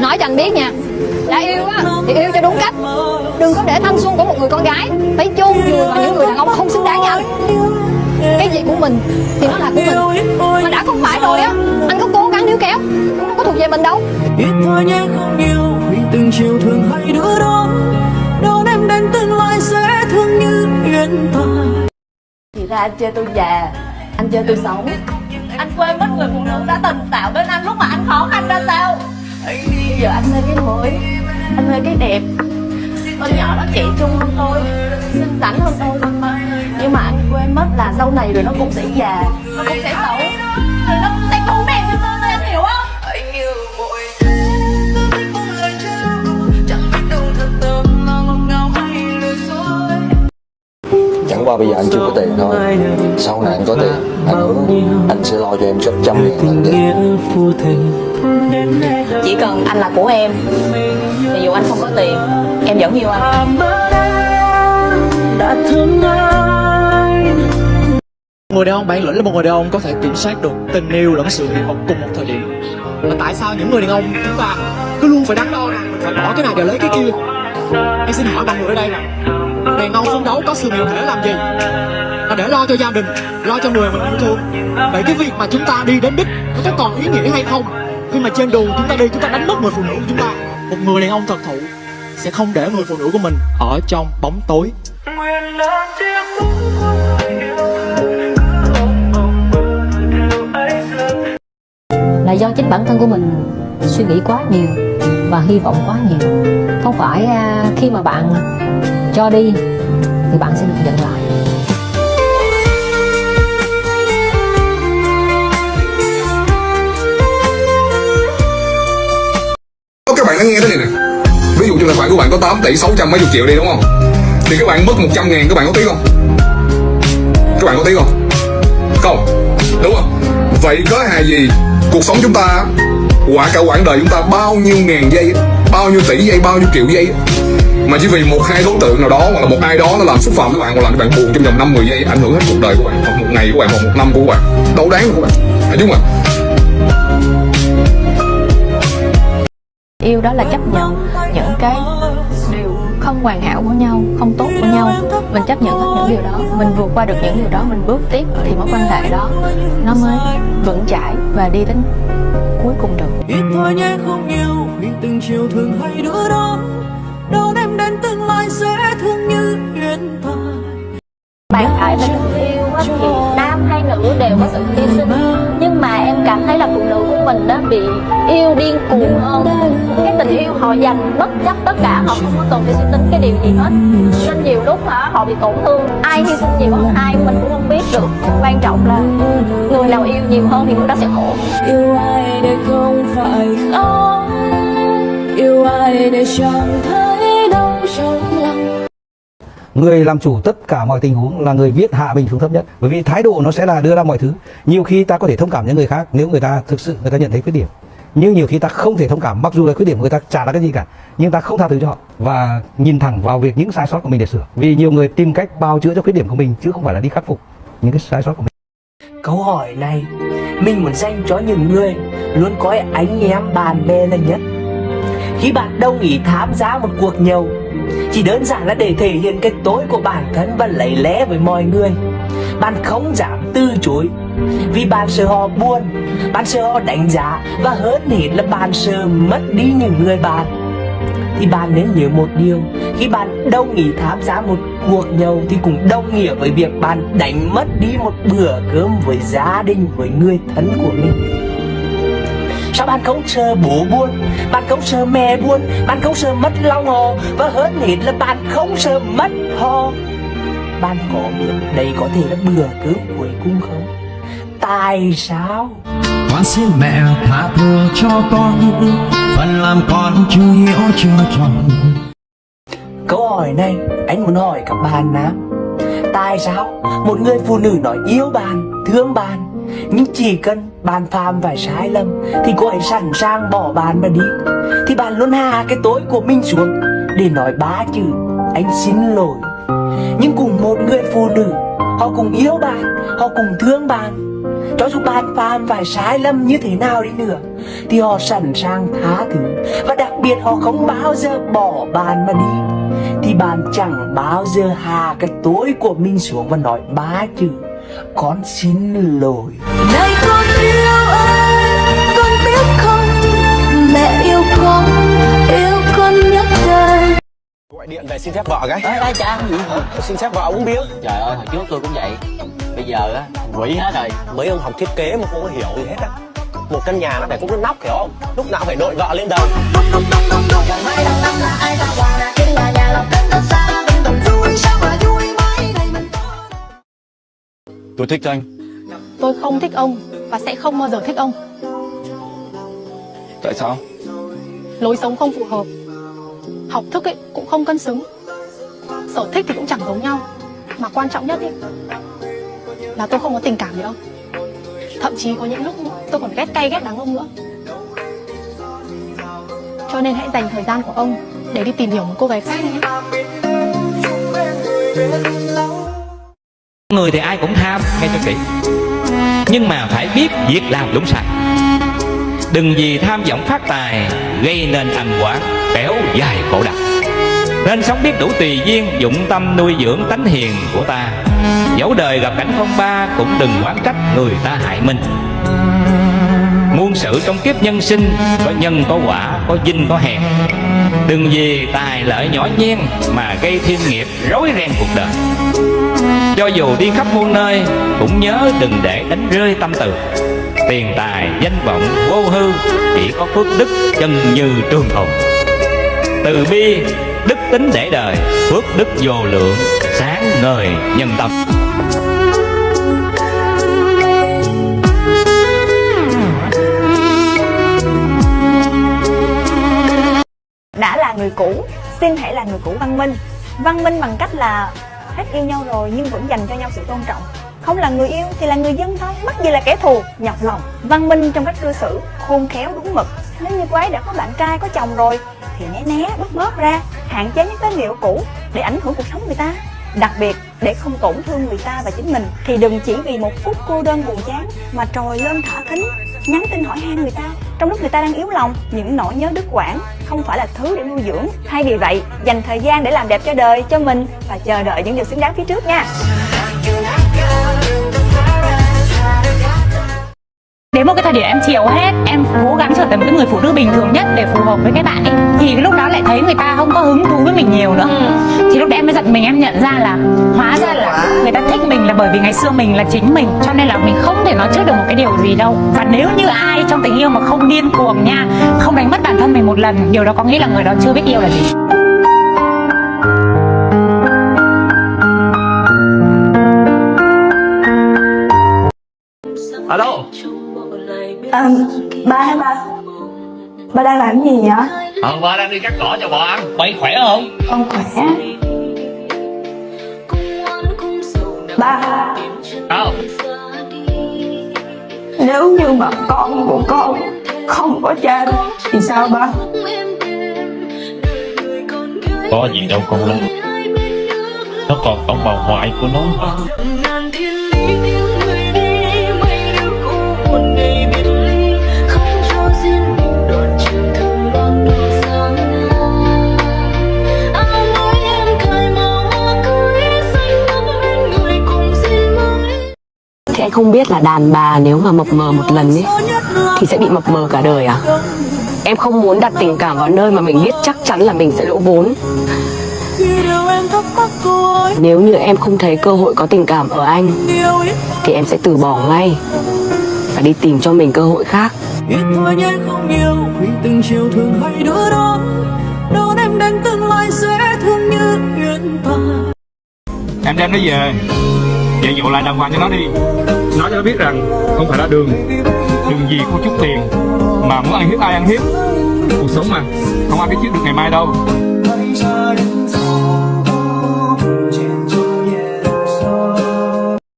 tôi nói cho anh biết nha. Đã yêu á thì yêu cho đúng cách. Đừng có để thanh xuân của một người con gái phải chôn vùi vào những người đàn ông không xứng đáng với anh. Cái gì của mình thì nó là của mình. Mà đã không phải rồi á anh có cố gắng níu kéo nó có thuộc về mình đâu. Ít thôi nhé không yêu Vì từng chiều thường hay đứa đó. Đón em đến tương lai sẽ thương như duyên ta Thì ra anh chơi tôi già Anh chơi tôi xấu. Anh quên mất người phụ nữ đã từng tạo bên anh lúc mà anh khó khăn ra sao giờ anh mê cái mới Anh mê cái đẹp. Con nhỏ nó trẻ trung hơn tôi Xinh xắn hơn tôi. Nhưng mà anh quên mất là sau này rồi nó cũng sẽ già Nó cũng sẽ xấu. Rồi nó cũng sẽ cũ đẹp như tôi Anh hiểu không? Anh yêu vội Tôi biết không lời trao Chẳng qua bây giờ anh chưa có tiền thôi. Sau này anh có tiền Anh hứa anh sẽ lo cho em gấp trăm ngàn lần thể chỉ cần anh là của em Thì dù anh không có tiền Em vẫn yêu anh. Đã thương anh Người đàn ông bản lĩnh là một người đàn ông có thể kiểm soát được tình yêu lẫn sự nghiệp cùng một thời điểm. Mà tại sao những người đàn ông chúng ta cứ luôn phải đắn đo rằng mình phải bỏ cái này để lấy cái kia. Em xin hỏi mọi người ở đây nè. Đàn ông phấn đấu có sự nghiệp để làm gì? Là để lo cho gia đình, lo cho người mình yêu thương. Vậy cái việc mà chúng ta đi đến đích nó có còn ý nghĩa hay không? Khi mà trên đường chúng ta đi chúng ta đánh mất người phụ nữ của chúng ta. Một người đàn ông thật thụ sẽ không để người phụ nữ của mình ở trong bóng tối. Tiếng là do chính bản thân của mình suy nghĩ quá nhiều và hy vọng quá nhiều. Không phải à, khi mà bạn cho đi thì bạn sẽ được nhận lại các nghe thế này nè. Ví dụ trong tài khoản của bạn có 8 tỷ 600 mấy chục triệu đi, đúng không? Thì các bạn mất 100 ngàn, các bạn có tiếc không? Các bạn có tiếc không? Không, đúng không? Vậy có hài gì cuộc sống chúng ta, quả cả quãng đời chúng ta bao nhiêu ngàn giây, bao nhiêu tỷ giây, bao nhiêu triệu giây? Mà chỉ vì một hai đối tượng nào đó hoặc là một ai đó nó làm xúc phạm các bạn hoặc làm các bạn buồn trong vòng năm 10 giây, ảnh hưởng hết cuộc đời của bạn hoặc một ngày của bạn hoặc một năm của bạn, đâu đáng của bạn. Phải đúng không yêu đó là chấp nhận những cái điều không hoàn hảo của nhau không tốt của nhau. Mình chấp nhận hết những điều đó. Mình vượt qua được những điều đó mình bước tiếp thì mối quan hệ đó nó mới vững chãi và đi đến cuối cùng được. Ít thôi nhé không yêu Vì từng chiều thường hay đứa đó Đón em đến tương lai sẽ thương như duyên ta Bàn lại nữ đều có sự hy sinh. Nhưng mà em cảm thấy là phụ nữ của mình đó bị yêu điên cuồng hơn. Cái tình yêu họ dành bất chấp tất cả Họ không có cần phải suy tính cái điều gì hết. Nên nhiều lúc hả, họ bị tổn thương. Ai hy sinh nhiều hơn ai mình cũng không biết được. Quan trọng là người nào yêu nhiều hơn thì người đó sẽ khổ. Yêu ai để không phải không Yêu ai để chẳng thấy đau trong người làm chủ tất cả mọi tình huống là người viết hạ mình xuống thấp nhất. Bởi vì thái độ nó sẽ là đưa ra mọi thứ. Nhiều khi ta có thể thông cảm những người khác nếu người ta thực sự người ta nhận thấy khuyết điểm. Nhưng nhiều khi ta không thể thông cảm mặc dù là khuyết điểm của người ta chả là cái gì cả nhưng ta không tha thứ cho họ và nhìn thẳng vào việc những sai sót của mình để sửa. Vì nhiều người tìm cách bao chữa cho khuyết điểm của mình chứ không phải là đi khắc phục những cái sai sót của mình. Câu hỏi này mình muốn dành cho những người luôn coi anh em bạn bè là nhất. Khi bạn đồng ý tham gia một cuộc nhậu, chỉ đơn giản là để thể hiện cái tối của bản thân và lấy lẽ với mọi người. Bạn không dám từ chối. Vì bạn sợ họ buồn, bạn sợ họ đánh giá và hơn hết là bạn sợ mất đi những người bạn. Thì bạn nên nhớ một điều khi bạn đồng ý tham gia một cuộc nhậu thì cũng đồng nghĩa với việc bạn đánh mất đi một bữa cơm với gia đình với người thân của mình sao bạn không sợ bố buồn bạn không sợ mẹ buồn bạn không sợ mất lòng họ và hơn hết là bạn không sợ mất họ bạn có biết đây có thể là bữa cơm cuối cùng không? Tại sao? Con xin mẹ tha thứ cho con Phần làm con chưa hiểu chưa tròn. Câu hỏi này anh muốn hỏi các bạn nam Tại sao một người phụ nữ nói yêu bạn, thương bạn nhưng chỉ cần bạn phạm phải sai lầm Thì cô ấy sẵn sàng bỏ bạn mà đi. Thì bạn luôn hạ cái tối của mình xuống Để nói ba chữ anh xin lỗi. Nhưng cùng một người phụ nữ Họ cùng yêu bạn, họ cùng thương bạn. Cho dù bạn phạm phải sai lầm như thế nào đi nữa Thì họ sẵn sàng tha thứ. Và đặc biệt họ không bao giờ bỏ bạn mà đi. Thì bạn chẳng bao giờ hạ cái tối của mình xuống và nói ba chữ con xin lỗi này con yêu ơi con biết không mẹ yêu con yêu con nhất đời gọi điện về xin phép vợ cái Ê, ê cha gì xin phép vợ uống bia Trời ơi hồi trước tôi cũng vậy Bây giờ á quỷ hết rồi mấy ông học thiết kế mà không có hiểu gì hết á một căn nhà nó phải có cái nóc hiểu không lúc nào phải đội vợ lên đầu Tôi thích anh Tôi không thích ông và sẽ không bao giờ thích ông. Tại sao? Lối sống không phù hợp. Học thức ấy cũng không cân xứng. Sở thích thì cũng chẳng giống nhau. Mà quan trọng nhất ấy là tôi không có tình cảm với ông. Thậm chí có những lúc tôi còn ghét cay ghét đắng ông nữa. Cho nên hãy dành thời gian của ông để đi tìm hiểu một cô gái khác nhé. Người thì ai cũng tham, nghe cho kỹ. Nhưng mà phải biết việc làm đúng sai. Đừng vì tham vọng phát tài Gây nên thành quả kéo dài khổ đau. Nên sống biết đủ tùy duyên Dụng tâm nuôi dưỡng tánh hiền của ta. Dẫu đời gặp cảnh phong ba Cũng đừng oán trách người ta hại mình. Muôn sự trong kiếp nhân sinh Có nhân có quả, có dinh có hèn. Đừng vì tài lợi nhỏ nhen Mà gây thiên nghiệp rối ren cuộc đời cho dù đi khắp muôn nơi Cũng nhớ đừng để đánh rơi tâm từ. Tiền tài, danh vọng, vô hư Chỉ có phước đức chân như trường tồn Từ bi, đức tính để đời Phước đức vô lượng, sáng ngời nhân tâm. Đã là người cũ xin hãy là người cũ văn minh. Văn minh bằng cách là hết yêu nhau rồi nhưng vẫn dành cho nhau sự tôn trọng. Không là người yêu thì là người dân thôi mắc gì là kẻ thù. Nhọc lòng, văn minh trong cách cư xử, khôn khéo đúng mực. Nếu như cô ấy đã có bạn trai, có chồng rồi, thì né né, bớt bớt ra, hạn chế những tín liệu cũ để ảnh hưởng cuộc sống người ta. Đặc biệt, để không tổn thương người ta và chính mình, thì đừng chỉ vì một phút cô đơn buồn chán mà trồi lên thả thính, nhắn tin hỏi han người ta trong lúc người ta đang yếu lòng, những nỗi nhớ đứt quãng, không phải là thứ để nuôi dưỡng. Thay vì vậy, dành thời gian để làm đẹp cho đời, cho mình và chờ đợi những điều xứng đáng phía trước nha. Đến một cái thời điểm em chiều hết Em cố gắng trở thành một cái người phụ nữ bình thường nhất Để phù hợp với cái bạn ấy Thì cái lúc đó lại thấy người ta không có hứng thú với mình nhiều nữa. Thì lúc đấy em mới giật mình em nhận ra là Hóa ra là người ta thích mình là bởi vì ngày xưa mình là chính mình Cho nên là mình không thể nói trước được một cái điều gì đâu. Và nếu như ai trong tình yêu mà không điên cuồng nha Không đánh mất bản thân mình một lần Điều đó có nghĩa là người đó chưa biết yêu là gì. Alo à, ba hả ba. Ba đang làm gì vậy? Ờ ba đang đi cắt cỏ cho bò ăn. Mày khỏe không? con khỏe. Ba. Không. Nếu như mà con của con không có cha thì sao ba? Có gì đâu con lo Nó còn ông bà ngoại của nó. mà Không biết là đàn bà nếu mà mập mờ một lần ấy Thì sẽ bị mập mờ cả đời à? Em không muốn đặt tình cảm vào nơi mà mình biết chắc chắn là mình sẽ lỗ vốn. Nếu như em không thấy cơ hội có tình cảm ở anh Thì em sẽ từ bỏ ngay Phải đi tìm cho mình cơ hội khác. Biết thôi nhé không yêu Vì từng chiều thường hay đứa đó. Đón em đến tương lai sẽ thương như hiện tại Em đem nó về. Dạy dỗ lại đàng hoàng cho nó đi Nói cho nó biết rằng Không phải là đường. Đường gì có chút tiền Mà muốn ăn hiếp, ai ăn hiếp. Cuộc sống mà, Không ai biết trước được ngày mai đâu.